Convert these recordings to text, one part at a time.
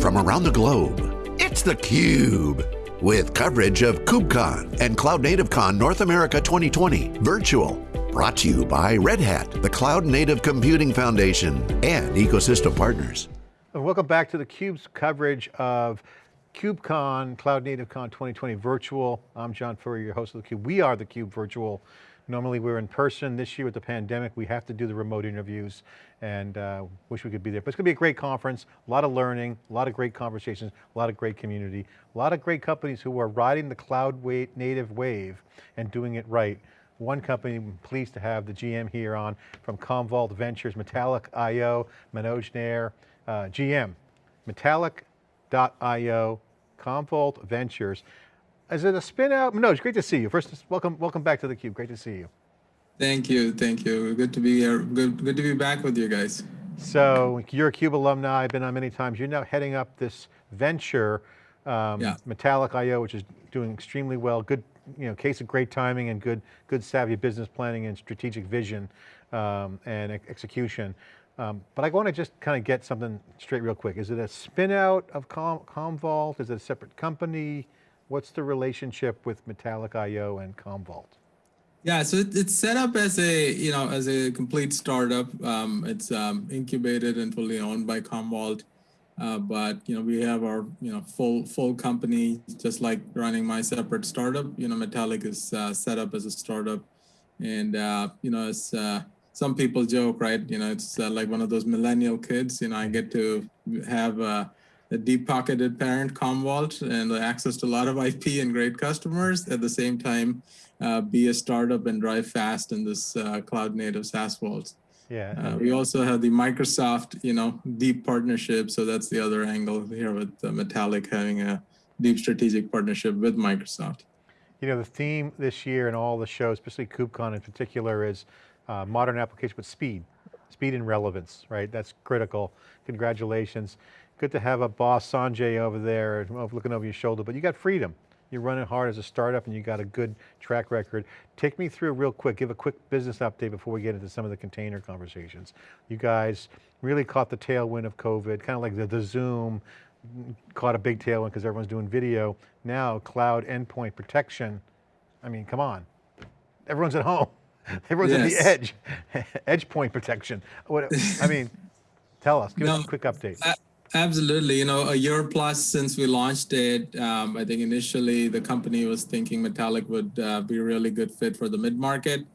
From around the globe, it's theCUBE. With coverage of KubeCon and Cloud Native Con North America 2020 virtual. Brought to you by Red Hat, the Cloud Native Computing Foundation, and ecosystem partners. Welcome back to theCUBE's coverage of KubeCon, Cloud Native Con 2020 virtual. I'm John Furrier, your host of theCUBE. We are theCUBE virtual. Normally we're in person. This year with the pandemic, we have to do the remote interviews and uh, wish we could be there. But it's going to be a great conference, a lot of learning, a lot of great conversations, a lot of great community, a lot of great companies who are riding the cloud native wave and doing it right. One company, I'm pleased to have the GM here on from Commvault Ventures, Metallic IO, Manoj Nair, uh, GM, Metallic.io, Commvault Ventures. Is it a spin out? No, it's great to see you. First, welcome, welcome back to theCUBE. Great to see you. Thank you, thank you. Good to be here. Good, good to be back with you guys. So you're a CUBE alumni. I've been on many times. You're now heading up this venture, um, yeah. Metallic IO, which is doing extremely well. Good, you know, case of great timing and good, good savvy business planning and strategic vision um, and execution. Um, but I want to just kind of get something straight real quick. Is it a spin out of Com Commvault? Is it a separate company? What's the relationship with Metallic IO and Commvault? Yeah, so it, it's set up as a you know as a complete startup. Um, it's um, incubated and fully owned by Commvault, uh, but you know we have our you know full full company just like running my separate startup. You know, Metallic is uh, set up as a startup, and uh, you know as uh, some people joke, right? You know, it's uh, like one of those millennial kids. You know, I get to have uh, a deep-pocketed parent Commvault and access to a lot of IP and great customers. At the same time, uh, be a startup and drive fast in this uh, cloud-native SaaS world. Yeah. Uh, we also have the Microsoft, you know, deep partnership. So that's the other angle here with Metallic having a deep strategic partnership with Microsoft. You know, the theme this year and all the shows, especially KubeCon in particular, is uh, modern application with speed, speed and relevance, right? That's critical. Congratulations. Good to have a boss, Sanjay, over there uh, looking over your shoulder, but you got freedom. You're running hard as a startup and you got a good track record. Take me through real quick, give a quick business update before we get into some of the container conversations. You guys really caught the tailwind of COVID, kind of like the, the Zoom, caught a big tailwind because everyone's doing video. Now cloud endpoint protection, I mean, come on. Everyone's at home. Everyone's yes. at the edge. edge point protection. What, I mean, tell us, give no, us a quick update. Absolutely. You know, a year plus since we launched it, um, I think initially the company was thinking Metallic would uh, be a really good fit for the mid-market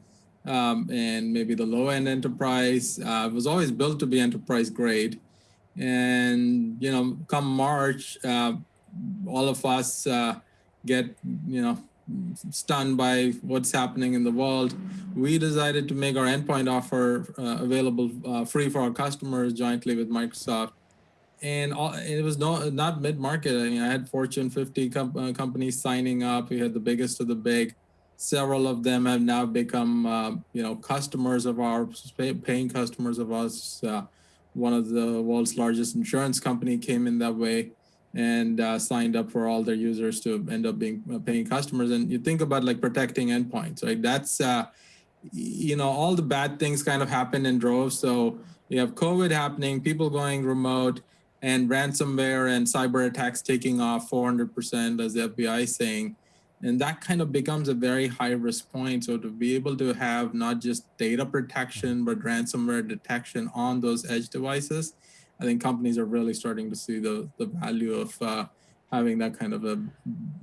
um, and maybe the low-end enterprise. Uh, it was always built to be enterprise grade. And, you know, come March, uh, all of us uh, get, you know, stunned by what's happening in the world. We decided to make our endpoint offer uh, available uh, free for our customers jointly with Microsoft and all, it was not not mid market. I mean, I had Fortune 50 com uh, companies signing up. We had the biggest of the big. Several of them have now become, uh, you know, customers of ours, paying customers of us. Uh, one of the world's largest insurance company came in that way and uh, signed up for all their users to end up being uh, paying customers. And you think about like protecting endpoints, right? That's, uh, you know, all the bad things kind of happen in droves. So you have COVID happening, people going remote, and ransomware and cyber attacks taking off 400% as the FBI is saying. And that kind of becomes a very high risk point. So to be able to have not just data protection, but ransomware detection on those edge devices, I think companies are really starting to see the, the value of uh, having that kind of a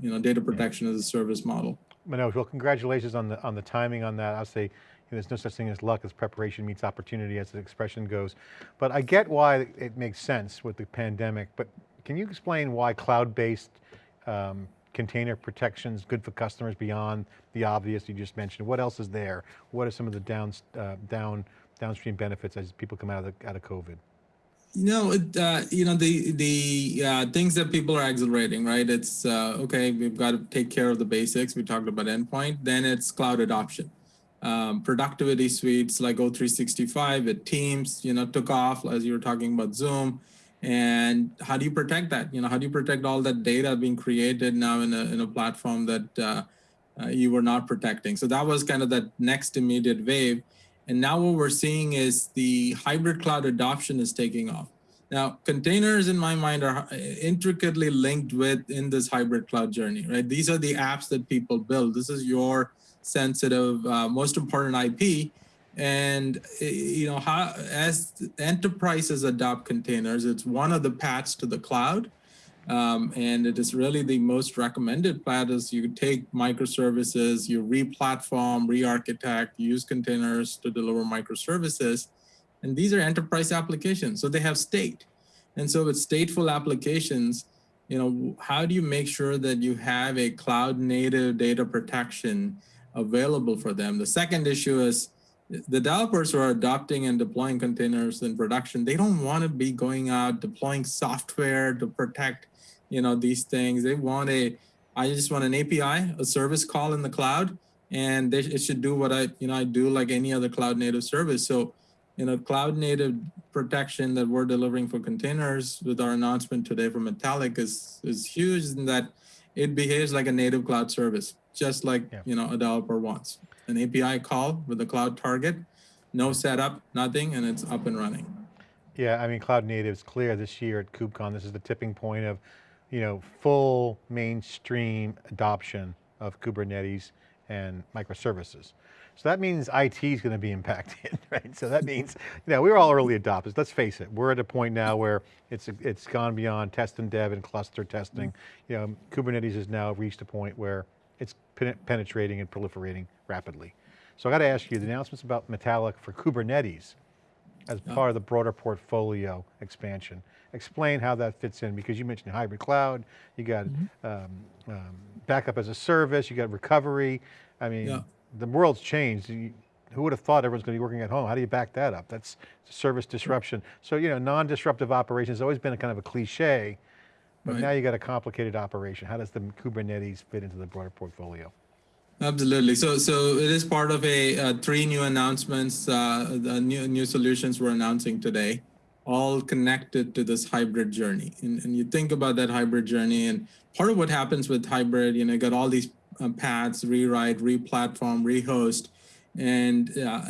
you know data protection as a service model. Manoj, well, congratulations on the on the timing on that. I'll say there's no such thing as luck as preparation meets opportunity as the expression goes. But I get why it makes sense with the pandemic, but can you explain why cloud-based um, container protection is good for customers beyond the obvious you just mentioned? What else is there? What are some of the down, uh, down, downstream benefits as people come out of, the, out of COVID? You know, uh, you know the the uh, things that people are accelerating, right? It's uh, okay. We've got to take care of the basics. We talked about endpoint. Then it's cloud adoption um, productivity suites like O365 at Teams, you know, took off as you were talking about Zoom. And how do you protect that? You know, how do you protect all that data being created now in a, in a platform that uh, uh, you were not protecting? So that was kind of that next immediate wave. And now what we're seeing is the hybrid cloud adoption is taking off. Now, containers in my mind are uh, intricately linked with in this hybrid cloud journey, right? These are the apps that people build. This is your sensitive, uh, most important IP. And you know, how, as enterprises adopt containers, it's one of the paths to the cloud. Um, and it is really the most recommended path is you take microservices, you re-platform, re-architect, use containers to deliver microservices. And these are enterprise applications, so they have state. And so with stateful applications, you know, how do you make sure that you have a cloud native data protection available for them? The second issue is the developers who are adopting and deploying containers in production, they don't want to be going out deploying software to protect, you know, these things. They want a, I just want an API, a service call in the cloud, and they, it should do what I, you know, I do like any other cloud native service. So you know, cloud native protection that we're delivering for containers with our announcement today from Metallic is, is huge in that it behaves like a native cloud service, just like, yeah. you know, a developer wants. An API call with a cloud target, no setup, nothing, and it's up and running. Yeah, I mean, cloud native is clear this year at KubeCon. This is the tipping point of, you know, full mainstream adoption of Kubernetes and microservices. So that means IT is going to be impacted, right? So that means, you know, we were all early adopters. Let's face it. We're at a point now where it's it's gone beyond test and dev and cluster testing. Mm-hmm. You know, Kubernetes has now reached a point where it's penetrating and proliferating rapidly. So I got to ask you, the announcements about Metallic for Kubernetes as part of the broader portfolio expansion. Explain how that fits in because you mentioned hybrid cloud, you got mm -hmm. um, um, backup as a service, you got recovery. I mean, yeah the world's changed. Who would have thought everyone's going to be working at home? How do you back that up? That's service disruption. So, you know, non-disruptive operations has always been a kind of a cliche, but right. now you got a complicated operation. How does the Kubernetes fit into the broader portfolio? Absolutely. So, so it is part of a uh, three new announcements, uh, the new new solutions we're announcing today, all connected to this hybrid journey. And, and you think about that hybrid journey, and part of what happens with hybrid, you know, you got all these uh, paths, rewrite, re-platform, rehost, and uh,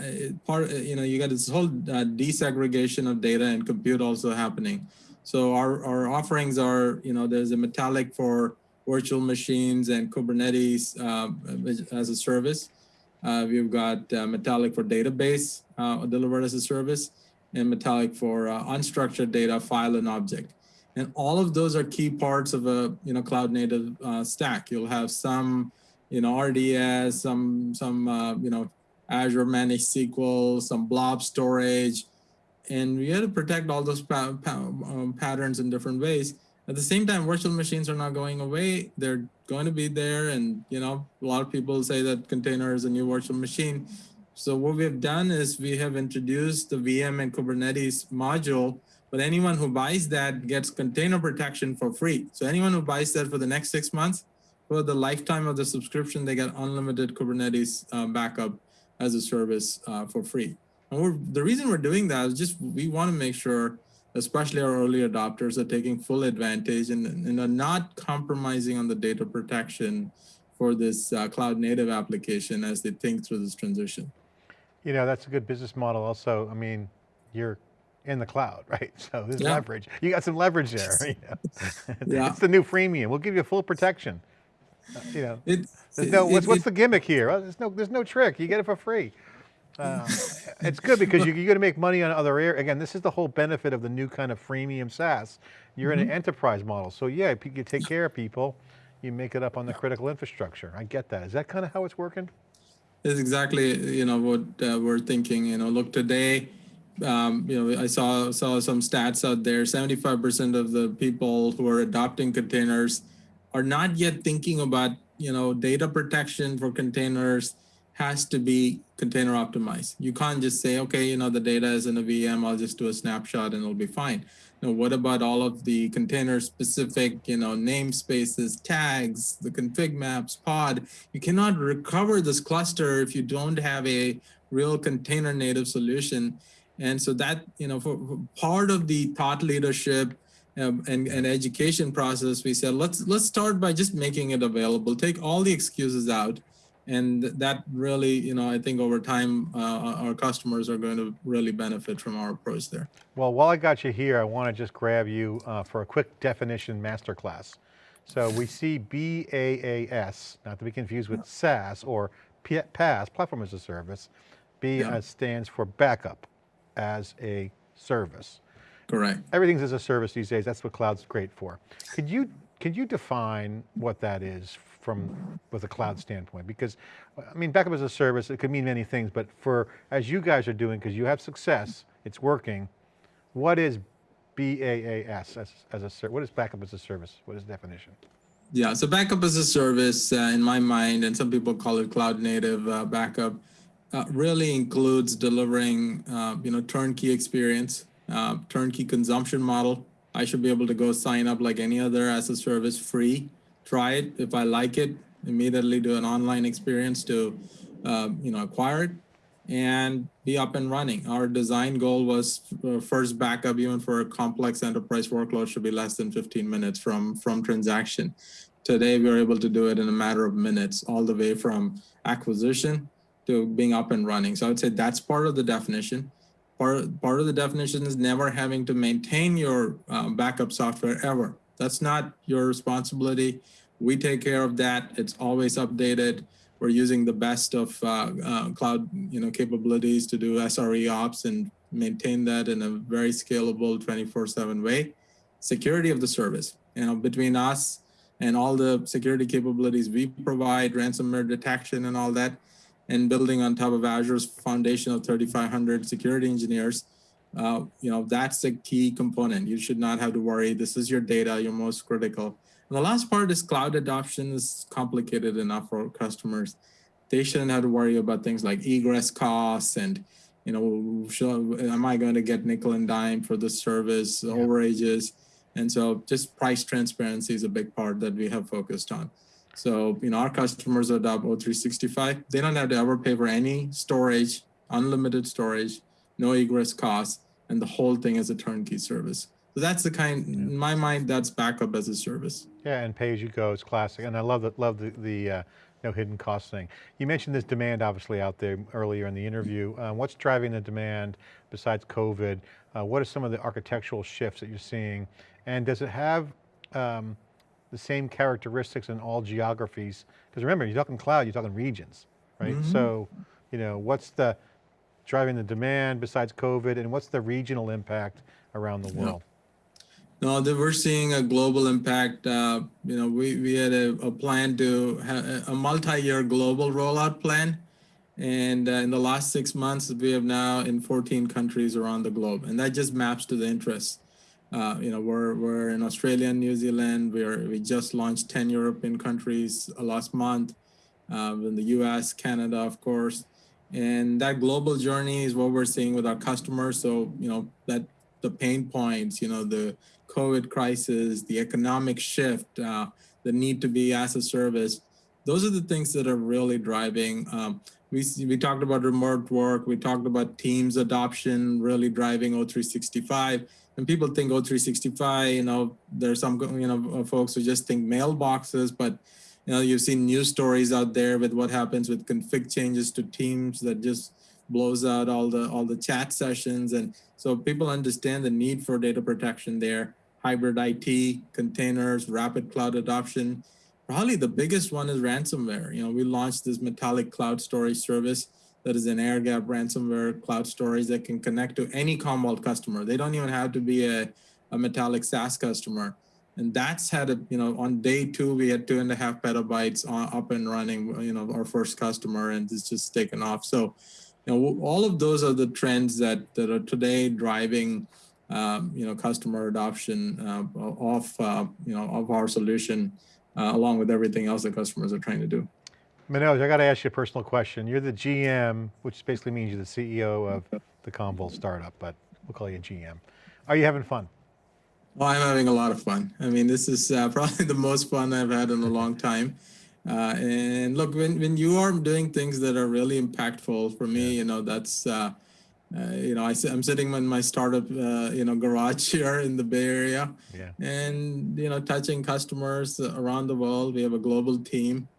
part you know you got this whole uh, disaggregation of data and compute also happening. So our our offerings are you know there's a Metallic for virtual machines and Kubernetes uh, as a service. Uh, we've got uh, Metallic for database delivered as a service, and Metallic for unstructured data, file and object. And all of those are key parts of a you know cloud native stack. You'll have some you know, RDS, some, some uh, you know, Azure Managed SQL, some blob storage, and we had to protect all those pa pa um, patterns in different ways. At the same time, virtual machines are not going away. They're going to be there. And, you know, a lot of people say that container is a new virtual machine. So what we have done is we have introduced the VM and Kubernetes module, but anyone who buys that gets container protection for free. So anyone who buys that for the next six months for the lifetime of the subscription, they get unlimited Kubernetes uh, backup as a service uh, for free. And the reason we're doing that is just we want to make sure, especially our early adopters, are taking full advantage and, and are not compromising on the data protection for this uh, cloud native application as they think through this transition. You know, that's a good business model also. I mean, you're in the cloud, right? So there's yeah. leverage. You got some leverage there. You know? yeah. It's the new freemium. We'll give you full protection you know, it, there's no, what's, it, what's the gimmick here? there's no, there's no trick. You get it for free. Uh, it's good because you, you're going to make money on other areas. Again, this is the whole benefit of the new kind of freemium SaaS. You're mm -hmm. in an mm-hmm. enterprise model. So yeah, you take care of people, you make it up on the critical infrastructure. I get that. Is that kind of how it's working? It's exactly, you know, what uh, we're thinking, you know, look today, um, you know, I saw, saw some stats out there, 75% of the people who are adopting containers are not yet thinking about, you know, data protection for containers has to be container optimized. You can't just say, okay, you know, the data is in a VM, I'll just do a snapshot and it'll be fine. Know, what about all of the container specific, you know, namespaces, tags, the config maps, pod? You cannot recover this cluster if you don't have a real container native solution. And so that, you know, for, for part of the thought leadership um, and, and education process, we said, let's, let's start by just making it available, take all the excuses out And that really, you know, I think over time, uh, our customers are going to really benefit from our approach there. Well, while I got you here, I want to just grab you uh, for a quick definition masterclass. So we see BaaS, not to be confused with SaaS or PaaS, Platform as a Service. B Yeah. uh, stands for backup as a service. Correct. Everything's as a service these days. That's what cloud's great for. Could you could you define what that is from with a cloud standpoint? Because I mean, backup as a service, it could mean many things, but for as you guys are doing, because you have success, it's working. What is BaaS as, as a what is backup as a service? What is the definition? Yeah, so backup as a service, uh, in my mind, and some people call it cloud native uh, backup, uh, really includes delivering, uh, you know, turnkey experience, uh, turnkey consumption model. I should be able to go sign up like any other as a service, free, try it. If I like it, immediately do an online experience to, uh, you know, acquire it and be up and running. Our design goal was uh, first backup, even for a complex enterprise workload, should be less than 15 minutes from from transaction. Today, we're able to do it in a matter of minutes, all the way from acquisition to being up and running. So I would say that's part of the definition. Part, part of the definition is never having to maintain your uh, backup software ever. That's not your responsibility. We take care of that. It's always updated. We're using the best of uh, uh, cloud, you know, capabilities to do SRE ops and maintain that in a very scalable 24/7 way. Security of the service, you know, between us and all the security capabilities we provide, ransomware detection and all that, and building on top of Azure's foundation of 3,500 security engineers, uh, you know, that's a key component. You should not have to worry. This is your data, your most critical. And the last part is cloud adoption is complicated enough for customers. They shouldn't have to worry about things like egress costs and, you know, should, am I going to get nickel and dime for the service, Yeah. overages? And so just price transparency is a big part that we have focused on. So, you know, our customers adopt O365. They don't have to ever pay for any storage, unlimited storage, no egress costs, and the whole thing is a turnkey service. So that's the kind, in my mind, that's backup as a service. Yeah, and pay as you go is classic, and I love the love the, the uh, no hidden cost thing. You mentioned this demand obviously out there earlier in the interview. Uh, what's driving the demand besides COVID? Uh, what are some of the architectural shifts that you're seeing? And does it have um, the same characteristics in all geographies? Because remember, you're talking cloud, you're talking regions, right? So, you know, what's the driving the demand besides COVID, and what's the regional impact around the world? No, that we're seeing a global impact. Uh, you know, we, we had a, a plan to have a multi-year global rollout plan. And uh, in the last six months, we have now in 14 countries around the globe. And that just maps to the interests. Uh, you know, we're, we're in Australia and New Zealand. We're, we just launched 10 European countries last month. Uh, in the US, Canada, of course. And that global journey is what we're seeing with our customers. So, you know, that the pain points, you know, the COVID crisis, the economic shift, uh, the need to be as a service. Those are the things that are really driving. Um, we we talked about remote work. We talked about Teams adoption, really driving O365. And people think O365. You know, there's some you know folks who just think mailboxes, but you know you've seen news stories out there with what happens with config changes to Teams that just blows out all the all the chat sessions and so people understand the need for data protection there hybrid IT, containers, rapid cloud adoption. Probably the biggest one is ransomware. You know, we launched this Metallic cloud storage service that is an air gap ransomware cloud storage that can connect to any Commvault customer. They don't even have to be a, a Metallic SaaS customer. And that's had a, you know, on day two, we had two and a half petabytes on, up and running, you know, our first customer and it's just taken off. So, you know, all of those are the trends that, that are today driving um, you know, customer adoption uh, of, uh, you know, of our solution, uh, along with everything else that customers are trying to do. Manoj, I got to ask you a personal question. You're the GM, which basically means you're the CEO of the Commvault startup, but we'll call you a GM. Are you having fun? Well, I'm having a lot of fun. I mean, this is uh, probably the most fun I've had in a long time. Uh, and look, when, when you are doing things that are really impactful for me, you know, that's, uh, uh, you know, I, am sitting in my startup, uh, you know, garage here in the Bay Area, Yeah. and you know, touching customers around the world. We have a global team,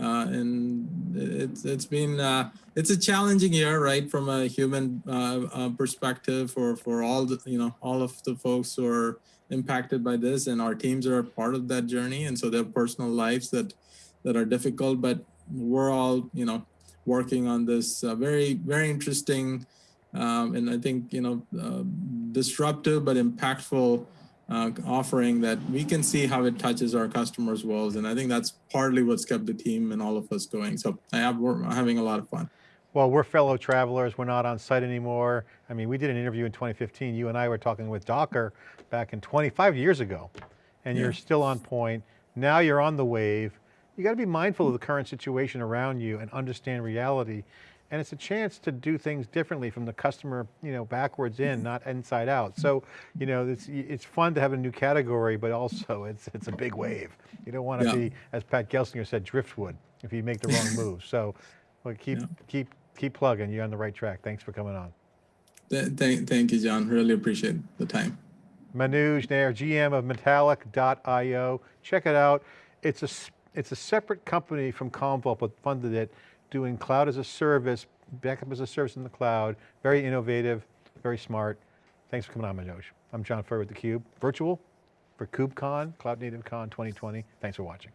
uh, and it's it's been uh, it's a challenging year, right, from a human uh, uh, perspective for for all the you know all of the folks who are impacted by this, and our teams are part of that journey, and so their personal lives that that are difficult, but we're all you know working on this uh, very very interesting um, and I think you know uh, disruptive but impactful uh, offering that we can see how it touches our customers' worlds, and I think that's partly what's kept the team and all of us going. So I have we're having a lot of fun. Well, we're fellow travelers. We're not on site anymore. I mean, we did an interview in 2015. You and I were talking with Docker back in 25 years ago, and Yeah. you're still on point. Now you're on the wave. You got to be mindful of the current situation around you and understand reality. And it's a chance to do things differently from the customer, you know, backwards in, mm-hmm. not inside out. So, you know, it's, it's fun to have a new category, but also it's, it's a big wave. You don't want to Yeah. be, as Pat Gelsinger said, driftwood if you make the wrong move. So, well, keep, Yeah. keep, keep plugging. You're on the right track. Thanks for coming on. Th- thank, thank you, John. Really appreciate the time. Manoj Nair, GM of Metallic.io. Check it out. It's a, s- it's a separate company from Commvault, but funded it, doing cloud as a service, backup as a service in the cloud. Very innovative, very smart. Thanks for coming on, Manoj. I'm John Furr with theCUBE, virtual for KubeCon, Cloud Native Con 2020. Thanks for watching.